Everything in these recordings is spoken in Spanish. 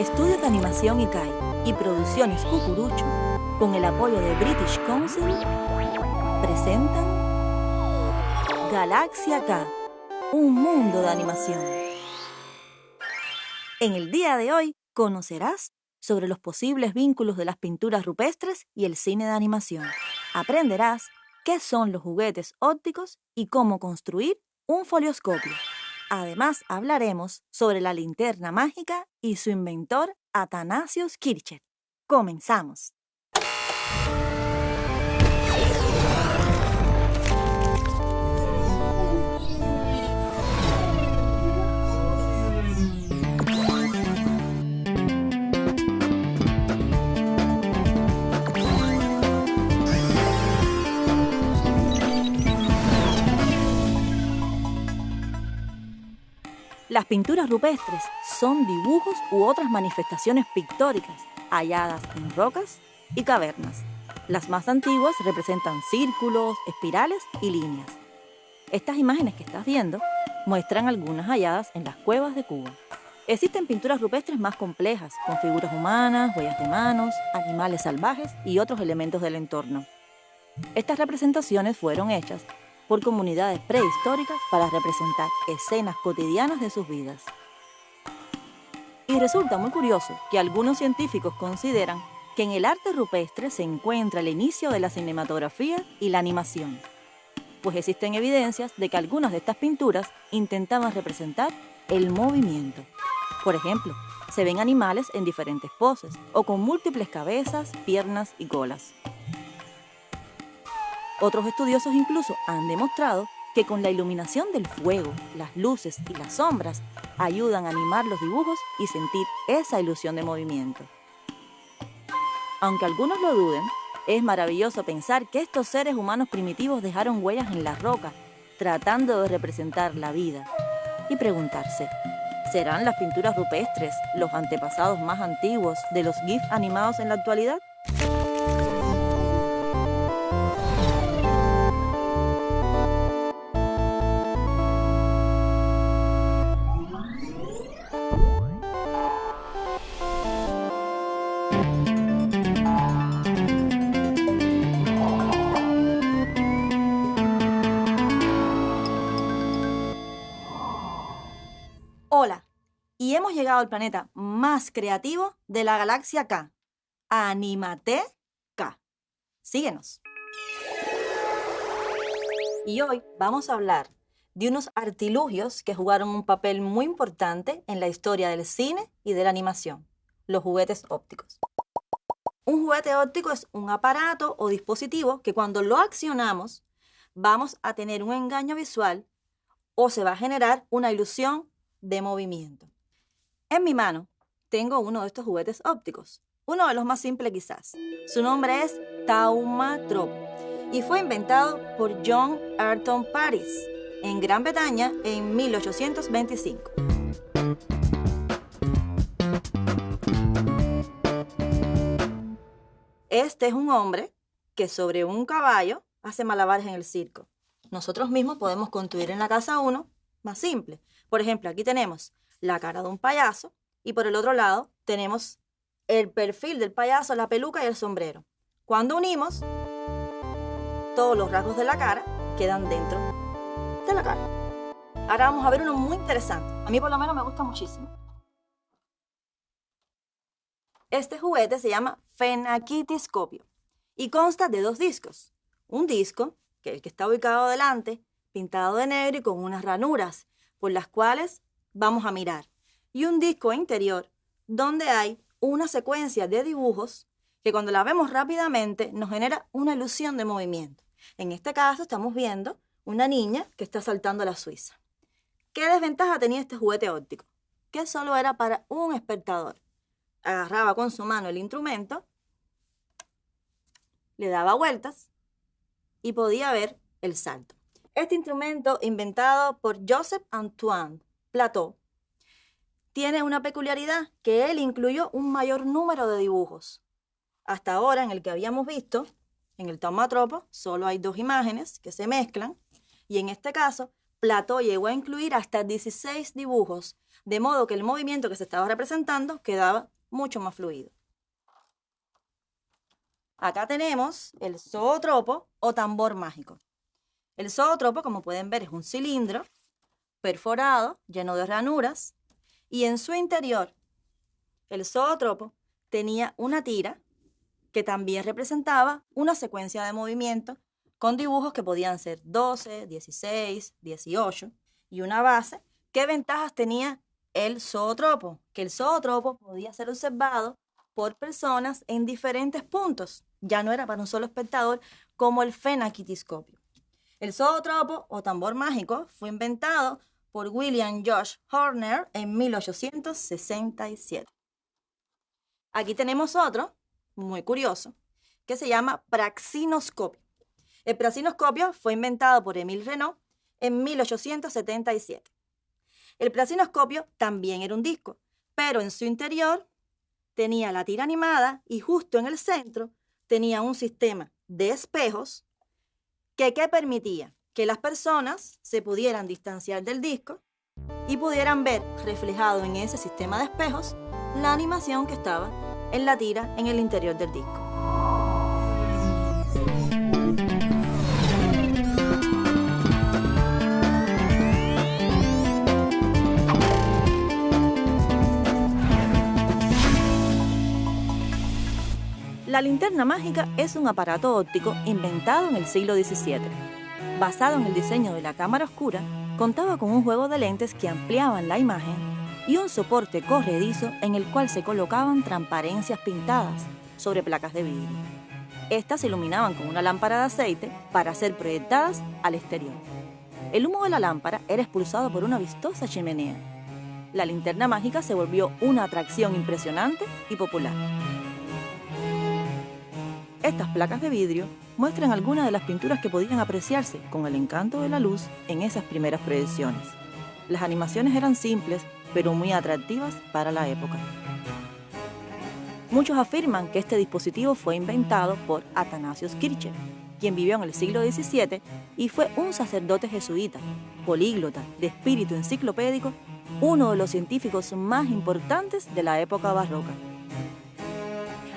Estudios de Animación ICAI y Producciones Cucurucho, con el apoyo de British Council, presentan Galaxia K, un mundo de animación. En el día de hoy conocerás sobre los posibles vínculos de las pinturas rupestres y el cine de animación. Aprenderás qué son los juguetes ópticos y cómo construir un folioscopio. Además, hablaremos sobre la linterna mágica y su inventor, Athanasius Kircher. Comenzamos. Las pinturas rupestres son dibujos u otras manifestaciones pictóricas halladas en rocas y cavernas. Las más antiguas representan círculos, espirales y líneas. Estas imágenes que estás viendo muestran algunas halladas en las cuevas de Cuba. Existen pinturas rupestres más complejas, con figuras humanas, huellas de manos, animales salvajes y otros elementos del entorno. Estas representaciones fueron hechas por comunidades prehistóricas para representar escenas cotidianas de sus vidas. Y resulta muy curioso que algunos científicos consideran que en el arte rupestre se encuentra el inicio de la cinematografía y la animación, pues existen evidencias de que algunas de estas pinturas intentaban representar el movimiento. Por ejemplo, se ven animales en diferentes poses o con múltiples cabezas, piernas y colas. Otros estudiosos incluso han demostrado que con la iluminación del fuego, las luces y las sombras ayudan a animar los dibujos y sentir esa ilusión de movimiento. Aunque algunos lo duden, es maravilloso pensar que estos seres humanos primitivos dejaron huellas en la roca, tratando de representar la vida, y preguntarse, ¿serán las pinturas rupestres los antepasados más antiguos de los GIF animados en la actualidad? Y hemos llegado al planeta más creativo de la galaxia K, Animate K. Síguenos. Y hoy vamos a hablar de unos artilugios que jugaron un papel muy importante en la historia del cine y de la animación, los juguetes ópticos. Un juguete óptico es un aparato o dispositivo que cuando lo accionamos vamos a tener un engaño visual o se va a generar una ilusión de movimiento. En mi mano tengo uno de estos juguetes ópticos, uno de los más simples quizás. Su nombre es Taumatrope y fue inventado por John Ayrton Paris en Gran Bretaña en 1825. Este es un hombre que sobre un caballo hace malabares en el circo. Nosotros mismos podemos construir en la casa uno más simple. Por ejemplo, aquí tenemos la cara de un payaso y por el otro lado tenemos el perfil del payaso, la peluca y el sombrero. Cuando unimos, todos los rasgos de la cara quedan dentro de la cara. Ahora vamos a ver uno muy interesante. A mí por lo menos me gusta muchísimo. Este juguete se llama Fenaquitiscopio y consta de dos discos. Un disco, que es el que está ubicado delante, pintado de negro y con unas ranuras por las cuales vamos a mirar. Y un disco interior donde hay una secuencia de dibujos que cuando la vemos rápidamente nos genera una ilusión de movimiento. En este caso estamos viendo una niña que está saltando a la Suiza. ¿Qué desventaja tenía este juguete óptico? Que solo era para un espectador. Agarraba con su mano el instrumento, le daba vueltas y podía ver el salto. Este instrumento, inventado por Joseph Antoine Plateau, tiene una peculiaridad que él incluyó un mayor número de dibujos. Hasta ahora, en el que habíamos visto, en el tomatropo, solo hay dos imágenes que se mezclan, y en este caso Plató llegó a incluir hasta 16 dibujos, de modo que el movimiento que se estaba representando quedaba mucho más fluido. Acá tenemos el zootropo o tambor mágico. El zootropo, como pueden ver, es un cilindro perforado, lleno de ranuras, y en su interior el zootropo tenía una tira que también representaba una secuencia de movimiento con dibujos que podían ser 12, 16, 18 y una base. ¿Qué ventajas tenía el zootropo? Que el zootropo podía ser observado por personas en diferentes puntos. Ya no era para un solo espectador como el fenaquitiscopio. El zootropo o tambor mágico fue inventado por William Josh Horner en 1867. Aquí tenemos otro, muy curioso, que se llama praxinoscopio. El praxinoscopio fue inventado por Emile Renault en 1877. El praxinoscopio también era un disco, pero en su interior tenía la tira animada y justo en el centro tenía un sistema de espejos que ¿qué permitía? Que las personas se pudieran distanciar del disco y pudieran ver reflejado en ese sistema de espejos la animación que estaba en la tira en el interior del disco. La linterna mágica es un aparato óptico inventado en el siglo XVII. Basado en el diseño de la cámara oscura, contaba con un juego de lentes que ampliaban la imagen y un soporte corredizo en el cual se colocaban transparencias pintadas sobre placas de vidrio. Estas se iluminaban con una lámpara de aceite para ser proyectadas al exterior. El humo de la lámpara era expulsado por una vistosa chimenea. La linterna mágica se volvió una atracción impresionante y popular. Estas placas de vidrio muestran algunas de las pinturas que podían apreciarse con el encanto de la luz en esas primeras proyecciones. Las animaciones eran simples, pero muy atractivas para la época. Muchos afirman que este dispositivo fue inventado por Athanasius Kircher, quien vivió en el siglo XVII y fue un sacerdote jesuita, políglota, de espíritu enciclopédico, uno de los científicos más importantes de la época barroca.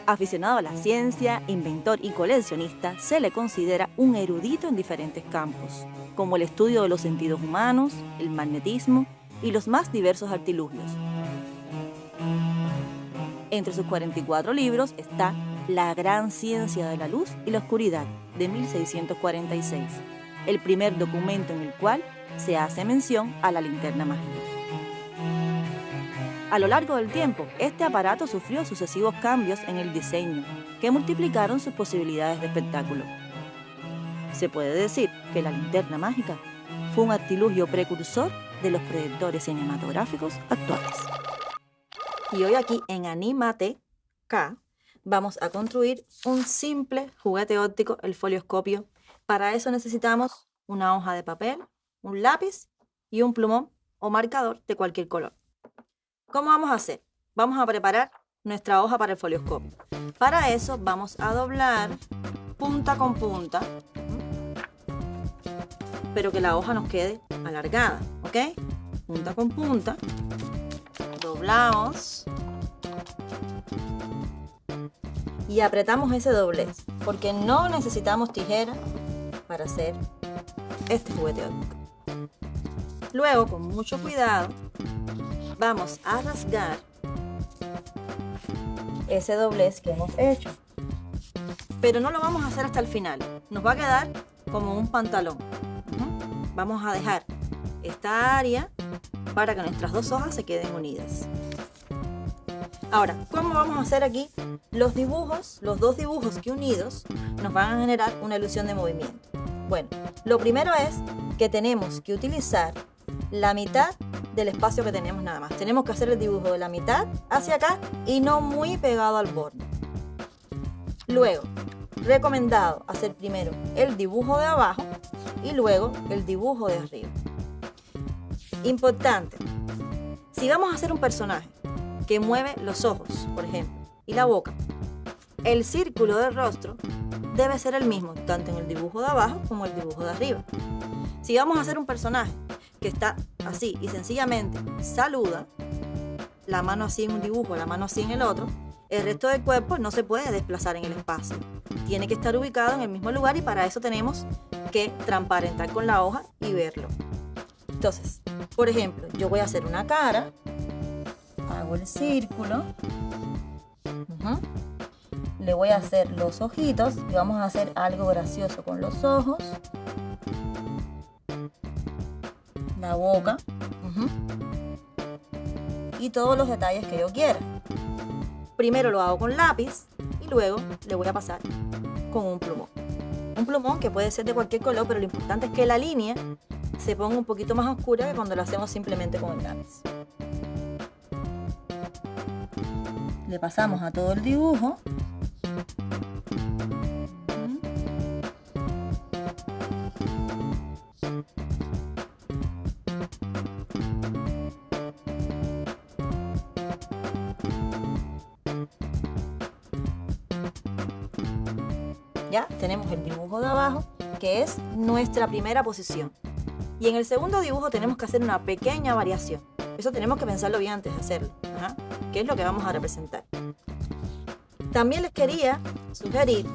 Aficionado a la ciencia, inventor y coleccionista, se le considera un erudito en diferentes campos, como el estudio de los sentidos humanos, el magnetismo y los más diversos artilugios. Entre sus 44 libros está La gran ciencia de la luz y la oscuridad, de 1646, el primer documento en el cual se hace mención a la linterna mágica. A lo largo del tiempo, este aparato sufrió sucesivos cambios en el diseño, que multiplicaron sus posibilidades de espectáculo. Se puede decir que la linterna mágica fue un artilugio precursor de los proyectores cinematográficos actuales. Y hoy aquí en Animate K vamos a construir un simple juguete óptico, el folioscopio. Para eso necesitamos una hoja de papel, un lápiz y un plumón o marcador de cualquier color. ¿Cómo vamos a hacer? Vamos a preparar nuestra hoja para el folioscopio. Para eso vamos a doblar punta con punta, pero que la hoja nos quede alargada, ¿ok? Punta con punta, doblamos y apretamos ese doblez, porque no necesitamos tijera para hacer este juguete óptico. Luego, con mucho cuidado, vamos a rasgar ese doblez que hemos hecho. Pero no lo vamos a hacer hasta el final. Nos va a quedar como un pantalón. Vamos a dejar esta área para que nuestras dos hojas se queden unidas. Ahora, ¿cómo vamos a hacer aquí? Los dibujos, los dos dibujos que unidos nos van a generar una ilusión de movimiento. Bueno, lo primero es que tenemos que utilizar la mitad del espacio que tenemos nada más. Tenemos que hacer el dibujo de la mitad hacia acá y no muy pegado al borde. Luego, recomendado hacer primero el dibujo de abajo y luego el dibujo de arriba. Importante, si vamos a hacer un personaje que mueve los ojos, por ejemplo, y la boca, el círculo del rostro debe ser el mismo, tanto en el dibujo de abajo como el dibujo de arriba. Si vamos a hacer un personaje que está así y sencillamente saluda, la mano así en un dibujo, la mano así en el otro, el resto del cuerpo no se puede desplazar en el espacio. Tiene que estar ubicado en el mismo lugar y para eso tenemos que transparentar con la hoja y verlo. Entonces, por ejemplo, yo voy a hacer una cara, hago el círculo, le voy a hacer los ojitos y vamos a hacer algo gracioso con los ojos, la boca y todos los detalles que yo quiera. Primero lo hago con lápiz y luego le voy a pasar con un plumón. Un plumón que puede ser de cualquier color, pero lo importante es que la línea se ponga un poquito más oscura que cuando lo hacemos simplemente con el lápiz. Le pasamos a todo el dibujo. Ya tenemos el dibujo de abajo, que es nuestra primera posición. Y en el segundo dibujo tenemos que hacer una pequeña variación. Eso tenemos que pensarlo bien antes de hacerlo. ¿Qué es lo que vamos a representar? También les quería sugerir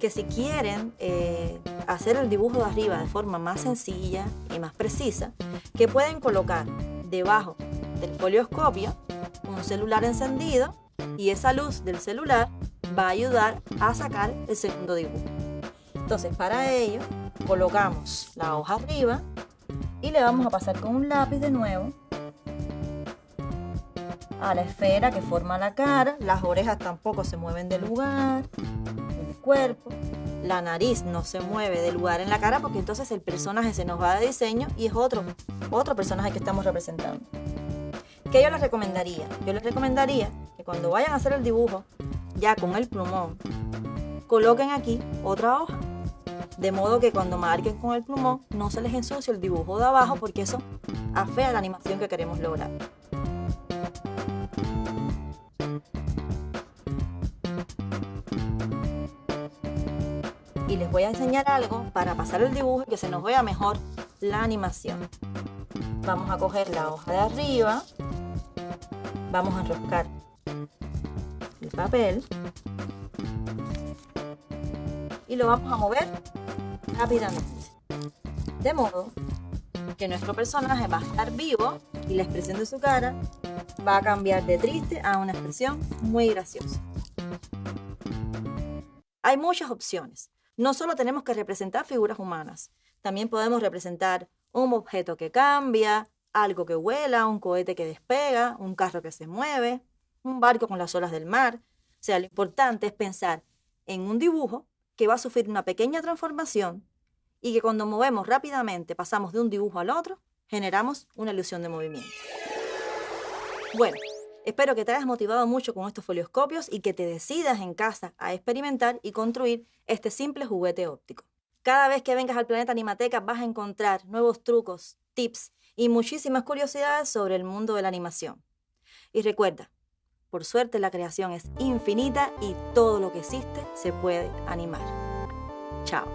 que si quieren eh, hacer el dibujo de arriba de forma más sencilla y más precisa, que pueden colocar debajo del polioscopio un celular encendido y esa luz del celular va a ayudar a sacar el segundo dibujo. Entonces para ello colocamos la hoja arriba y le vamos a pasar con un lápiz de nuevo a la esfera que forma la cara, las orejas tampoco se mueven del lugar, el cuerpo, la nariz no se mueve del lugar en la cara porque entonces el personaje se nos va de diseño y es otro, otro personaje que estamos representando. ¿Qué yo les recomendaría? Yo les recomendaría que cuando vayan a hacer el dibujo, ya con el plumón, coloquen aquí otra hoja de modo que cuando marquen con el plumón no se les ensucie el dibujo de abajo porque eso afea la animación que queremos lograr. Y les voy a enseñar algo para pasar el dibujo y que se nos vea mejor la animación. Vamos a coger la hoja de arriba, vamos a enroscar el papel y lo vamos a mover rápidamente. De modo que nuestro personaje va a estar vivo y la expresión de su cara va a cambiar de triste a una expresión muy graciosa. Hay muchas opciones. No solo tenemos que representar figuras humanas, también podemos representar un objeto que cambia, algo que vuela, un cohete que despega, un carro que se mueve, un barco con las olas del mar. O sea, lo importante es pensar en un dibujo que va a sufrir una pequeña transformación y que cuando movemos rápidamente pasamos de un dibujo al otro, generamos una ilusión de movimiento. Bueno, espero que te hayas motivado mucho con estos folioscopios y que te decidas en casa a experimentar y construir este simple juguete óptico. Cada vez que vengas al Planeta Animateca vas a encontrar nuevos trucos, tips y muchísimas curiosidades sobre el mundo de la animación. Y recuerda, por suerte la creación es infinita y todo lo que existe se puede animar. Chao.